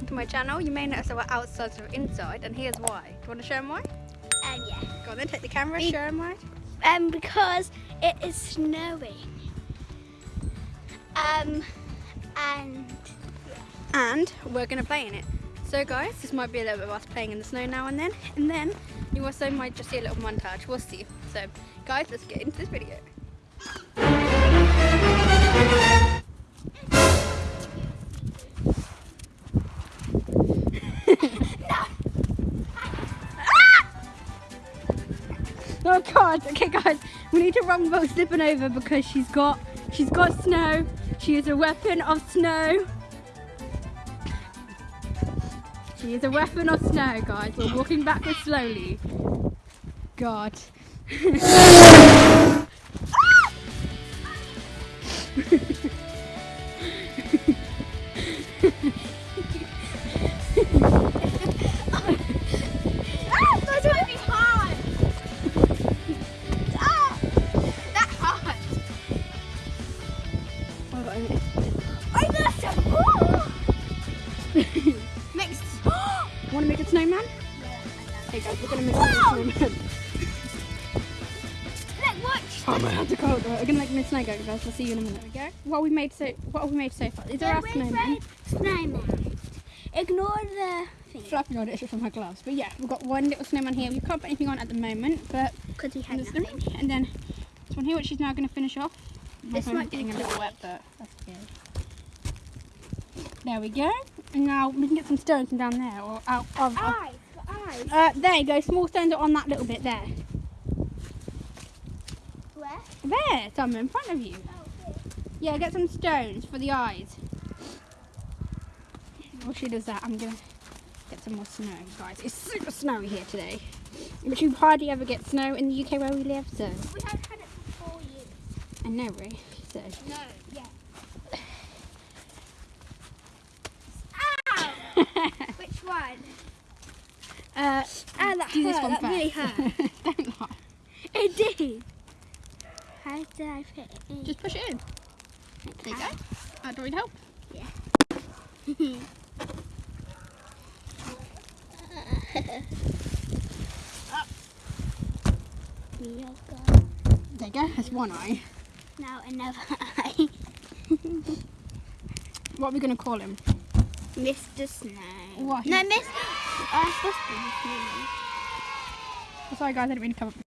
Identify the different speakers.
Speaker 1: back to my channel. You may notice that we're outside or inside, and here's why. Do you want to show them why?
Speaker 2: Um, yeah.
Speaker 1: Go on then, take the camera,
Speaker 2: Be-
Speaker 1: show them why.
Speaker 2: Um, because it is snowing. Um, and Yeah.
Speaker 1: And we're going to play in it. So guys, this might be a little bit of us playing in the snow now and then, and then you also might just see a little montage. We'll see. So guys, let's get into this video. Oh god, okay guys, we need to run both slipping over because she's got she's got snow. She is a weapon of snow. She is a weapon of snow, guys. We're walking backwards slowly. God. a snowman.
Speaker 2: Look, watch.
Speaker 1: Oh my god, the cold. We're gonna make a snow guys. I'll see you in a minute. There we go. What have we made so? What have we made so far? Is there a snowman?
Speaker 2: Snowman. Ignore the thing.
Speaker 1: Flapping on it from my gloves. But yeah, we've got one little snowman here. We can't put anything on at the moment, but
Speaker 2: Because we had nothing.
Speaker 1: three. And then this one here, which she's now going to finish off. My
Speaker 2: This might
Speaker 1: getting a little wet, but that's good. There we go. And now we can get some stones from down there or out of.
Speaker 2: Eyes.
Speaker 1: uh, there you go. Small stones are on that little bit there.
Speaker 2: Where?
Speaker 1: There, some in front of you.
Speaker 2: Oh,
Speaker 1: Yeah, get some stones for the eyes. While she does that, I'm gonna get some more snow, guys. It's super snowy here today. which you hardly ever get snow in the UK where we live, so
Speaker 2: We have had it for four years.
Speaker 1: I know, Ray. So
Speaker 2: No, yeah. Ow! Which one?
Speaker 1: Uh,
Speaker 2: Ah, that
Speaker 1: do this
Speaker 2: hurt.
Speaker 1: one
Speaker 2: that
Speaker 1: first.
Speaker 2: really hurt.
Speaker 1: Don't lie.
Speaker 2: it did. How did I fit it in?
Speaker 1: Just push it in. There you go. Uh, do we need help?
Speaker 2: Yoga.
Speaker 1: There you go. That's one eye.
Speaker 2: Now another eye.
Speaker 1: What are we gonna call him?
Speaker 2: Mr. Snow.
Speaker 1: What?
Speaker 2: No, Miss. Uh,
Speaker 1: Sorry, guys. I didn't mean to come up.